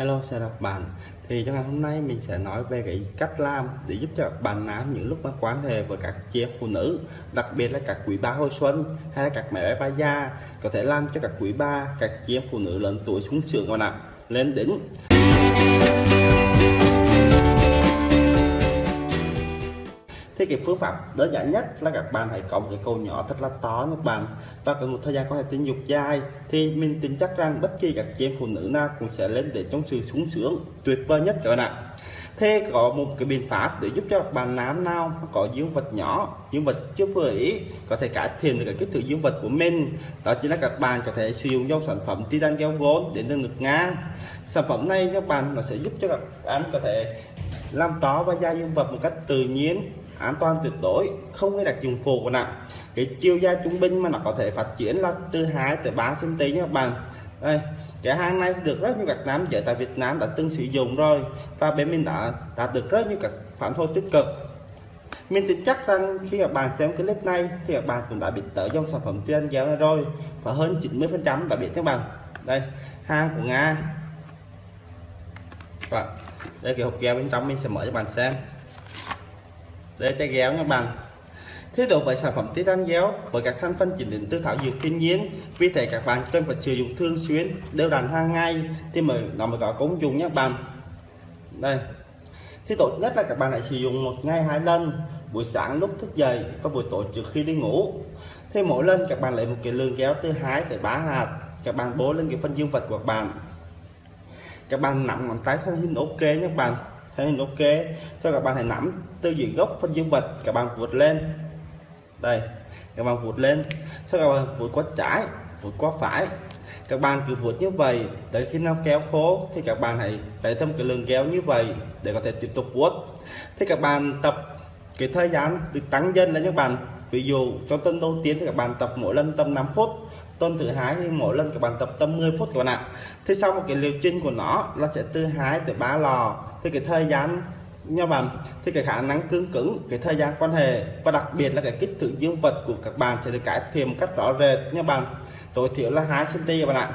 Hello, chào các bạn. Thì trong ngày hôm nay mình sẽ nói về cái cách làm để giúp cho bạn nam những lúc mà quan hệ với các chị em phụ nữ, đặc biệt là các quý ba hồi xuân hay là các mẹ bé ba gia có thể làm cho các quý ba các chị em phụ nữ lớn tuổi sung sướng và nặng lên đỉnh thì cái phương pháp đơn giản nhất là các bạn hãy có một cái cầu nhỏ thật là to các bạn. Và có một thời gian có thể tình dục dài thì mình tin chắc rằng bất kỳ các chị em phụ nữ nào cũng sẽ lên để trong sự sung sướng, tuyệt vời nhất các bạn ạ. Thế có một cái biện pháp để giúp cho các bạn nam nào có dương vật nhỏ, dương vật chưa vừa ý, có thể cải thiện được cái kích thước dương vật của mình. Đó chính là các bạn có thể sử dụng dòng sản phẩm titan keo gold đến từ ngực nga sản phẩm này các bạn, nó sẽ giúp cho các bạn có thể làm to và da dương vật một cách tự nhiên an toàn tuyệt đối, không hay đặc dụng phụ của nặng. Cái chiều dài trung bình mà nó có thể phát triển là từ 2 tới 3 cm nhé các bạn. Đây, cái hàng này được rất nhiều các nam giới tại Việt Nam đã từng sử dụng rồi, và bên mình đã đạt được rất nhiều các phản hồi tích cực. Mình tin chắc rằng khi các bạn xem clip này, thì các bạn cũng đã biết tới dòng sản phẩm tiên giáo này rồi, và hơn 90 phần trăm đã biết các bạn. Đây, hàng của Nga. Và đây, cái hộp keo bên trong mình sẽ mở cho bạn xem để cho ghéo nha bạn Thế độ bởi sản phẩm titan ghéo, bởi các thành phần chỉnh đến từ thảo dược thiên nhiên, vì thế các bạn cần phải sử dụng thường xuyên, đều đặn hàng ngày thì mới nó mới có công dụng nhé, bạn. Đây. Thì tốt nhất là các bạn hãy sử dụng một ngày hai lần, buổi sáng lúc thức dậy và buổi tối trước khi đi ngủ. Thì mỗi lần các bạn lấy một cái lượng kéo từ 2 tới 3 hạt, các bạn bố lên cái phần dương vật của các bạn. Các bạn nắm ngón tay theo hình ok nhé các bạn thế hình ok. Cho các bạn hãy nắm tư duy gốc phân dương vật. Các bạn vượt lên. Đây, các bạn vượt lên. Sau các bạn vượt qua trái vượt qua phải. Các bạn cứ vượt như vậy để khi nó kéo khố thì các bạn hãy để thêm cái lượng kéo như vậy để có thể tiếp tục vuốt. Thì các bạn tập cái thời gian được tăng dần lên các bạn. Ví dụ, trong tuần đầu tiên thì các bạn tập mỗi lần tầm 5 phút, tuần thứ hai thì mỗi lần các bạn tập tầm 10 phút các bạn ạ. Thì sau một cái liệu trình của nó nó sẽ từ 2 tới 3 lò thì cái thời gian, nha bạn, thì cái khả năng cứng cứng, cái thời gian quan hệ và đặc biệt là cái kích thước dương vật của các bạn sẽ được cải thiện một cách rõ rệt, nha bạn. Tối thiểu là 2 cm các bạn ạ.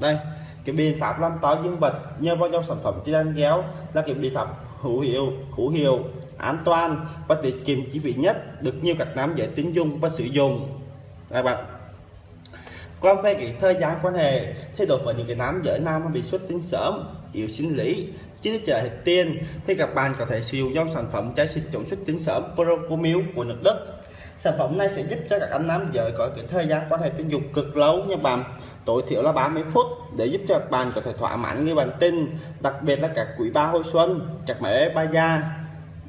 Đây, cái biện pháp làm to dương vật nhờ vào trong sản phẩm titan ghéo là cái biện pháp hữu hiệu hữu hiệu, an toàn, và tiết kiệm chi phí nhất được nhiều các nam giới tín dụng và sử dụng. Các bạn. Còn về cái thời gian quan hệ, thì đối với những cái nam giới nam mà bị xuất tinh sớm, yếu sinh lý chứ chờ thịt tiên, thì các bạn có thể sử dụng dòng sản phẩm trái xịt chống xuất tinh sớm pro của nước Đức sản phẩm này sẽ giúp cho các anh nam giới có cái thời gian quan hệ tình dục cực lâu nha bạn tối thiểu là 30 phút để giúp cho các bạn có thể thỏa mãn người bạn tin. đặc biệt là các quý ba hồi xuân các mẹ, ba da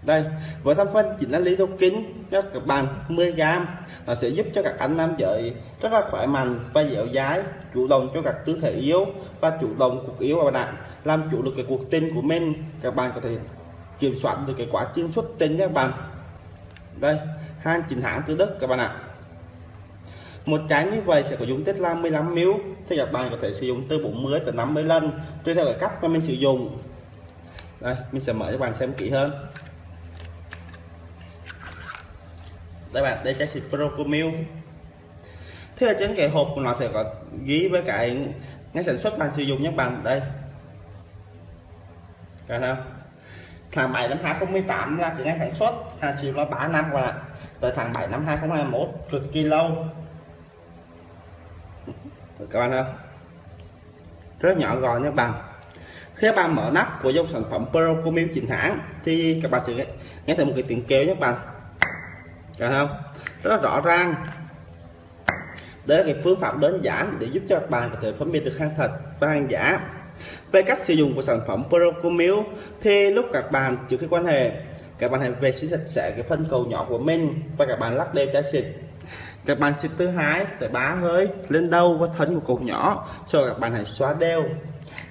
đây với thành phần chính là lý thô kính cho các bạn 10 gram nó sẽ giúp cho các anh nam giới rất là khỏe mạnh và dẻo dái chủ động cho các tư thể yếu và chủ động cuộc yếu và bạn, làm chủ được cái cuộc tình của mình. Các bạn có thể kiểm soát được cái quá trình xuất tinh các bạn. Đây, hàng chính hãng từ đức các bạn ạ. Một trái như vậy sẽ có dung tích là 15 ml thì các bạn có thể sử dụng từ 40 tới 50 lần, tùy theo cái cách mà mình sử dụng. Đây, mình sẽ mở cho bạn xem kỹ hơn. Đây bạn, đây trái xịt Procomil. Thế là trên cái hộp của nó sẽ có ghi với cái ngay sản xuất bạn sử dụng nhé bạn. Đây. Cả không tháng 7 năm 2018 là cái ngày sản xuất. Hàng chỉ có 3 năm qua tới tháng 7 năm 2021 cực kỳ lâu. Các bạn không rất nhỏ gọn nhé bạn. Khi các bạn mở nắp của dòng sản phẩm Procomil chính hãng thì các bạn sẽ nghe thấy một cái tiếng kêu nhé bạn được không? Rất là rõ ràng. Đây là cái phương pháp đơn giản để giúp cho các bạn có thể phân biệt được hàng thật và hàng giả. Về cách sử dụng của sản phẩm Procomil thì lúc các bạn trước khi quan hệ, các bạn hãy vệ sinh sạch sẽ cái phân cầu nhỏ của mình và các bạn lắc đều chai xịt. Các bạn xịt thứ hai để bá hơi lên đầu và thân của cột nhỏ cho các bạn hãy xóa đều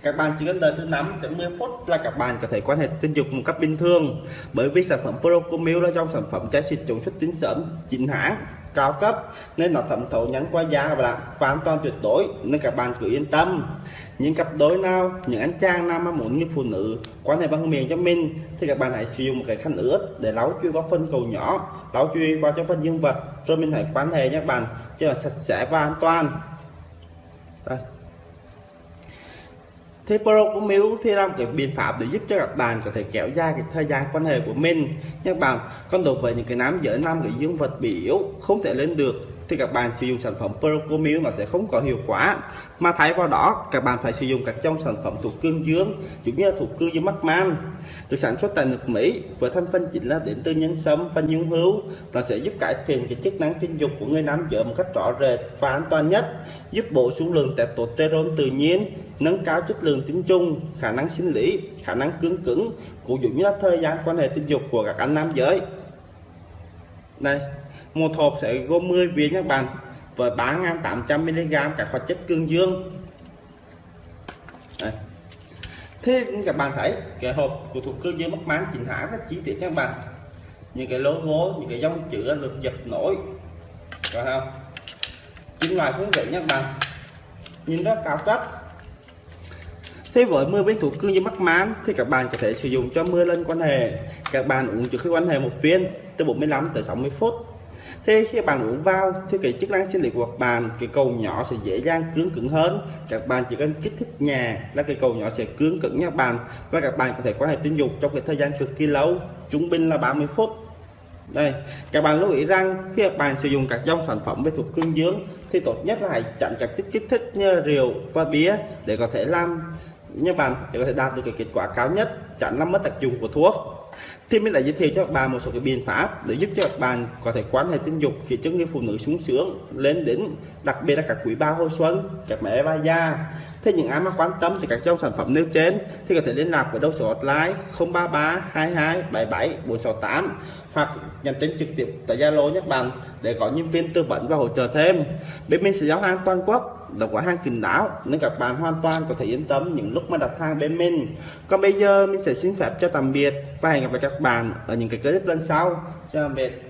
các bạn chỉ cần đợi từ 5 đến 10 phút là các bạn có thể quan hệ tình dục một cách bình thường. Bởi vì sản phẩm Procomil là trong sản phẩm trái xịt chống xuất tinh sớm chính hãng, cao cấp, nên nó thẩm thấu nhắn qua da và bạn và an toàn tuyệt đối, nên các bạn cứ yên tâm. Những cặp đôi nào, những anh chàng nam mà muốn như phụ nữ quan hệ bằng miệng cho mình, thì các bạn hãy sử dụng một cái khăn ướt để lau chui qua phân cầu nhỏ, lau chui qua cho phân dương vật, rồi mình hãy quan hệ nhé các bạn cho là sạch sẽ và an toàn. Đây. Thế Pro của Miu thì là một cái biện pháp để giúp cho các bạn có thể kéo dài cái thời gian quan hệ của mình. Nhưng bạn còn đối với những cái nam giới, nam cái dương vật bị yếu, không thể lên được, thì các bạn sử dụng sản phẩm Procomil nó sẽ không có hiệu quả. Mà thay vào đó, các bạn phải sử dụng các trong sản phẩm thuộc cương dương, giống như là thuộc cương dương mắc man. Được sản xuất tại nước Mỹ, với thành phần chính là đến từ nhân sâm và nhung hữu. Nó sẽ giúp cải thiện cái chức năng sinh dục của người nam giới một cách rõ rệt và an toàn nhất, giúp bổ sung lượng testosterone tự nhiên nâng cao chất lượng tính chung, khả năng sinh lý khả năng cứng cứng cũng giống như là thời gian quan hệ tình dục của các anh nam giới. Đây một hộp sẽ gồm 10 viên các bạn với 3.800mg các hoạt chất cương dương. Đây. thế các bạn thấy cái hộp của thuộc cương dương mất mán chỉnh hãng rất chi tiết các bạn. Những cái logo những cái dòng chữ được dập nổi. Phải không? Kim loại cũng vậy các bạn. Nhìn rất cao cấp. Thế với mưa bên thủ cương như mắc mán thì các bạn có thể sử dụng cho mưa lên quan hệ. Các bạn uống trước khi quan hệ một viên, từ 45 tới 60 phút. Thế khi bạn uống vào, thì cái chức năng sinh lý của các bạn, cái cầu nhỏ sẽ dễ dàng cứng cứng hơn. Các bạn chỉ cần kích thích nhà là cái cầu nhỏ sẽ cứng cứng nha bạn. Và các bạn có thể quan hệ tình dục trong cái thời gian cực kỳ lâu, trung bình là 30 phút. Đây, các bạn lưu ý rằng khi các bạn sử dụng các dòng sản phẩm về thuộc cương dương thì tốt nhất là hãy chặn các chất kích thích như rượu và bia để có thể làm như bạn, để có thể đạt được cái kết quả cao nhất tránh làm mất tác dụng của thuốc thì mình đã giới thiệu cho các bạn một số cái biện pháp để giúp cho các bạn có thể quan hệ tình dục khi cho người phụ nữ sung sướng lên đỉnh. đặc biệt là các quý ba hồi xuân, các mẹ ba da. thế những ai mà quan tâm thì các trong sản phẩm nêu trên thì có thể liên lạc với đầu số hotline 033 22 77 468 hoặc nhắn tin trực tiếp tại Zalo nhé bạn, để có nhân viên tư vấn và hỗ trợ thêm. Bên mình sẽ giao hàng toàn quốc, là quả hàng kín đáo, nên các bạn hoàn toàn có thể yên tâm những lúc mà đặt hàng bên mình. Còn bây giờ mình sẽ xin phép cho tạm biệt và hẹn gặp lại các bạn ở những cái clip lần sau. Chào tạm biệt.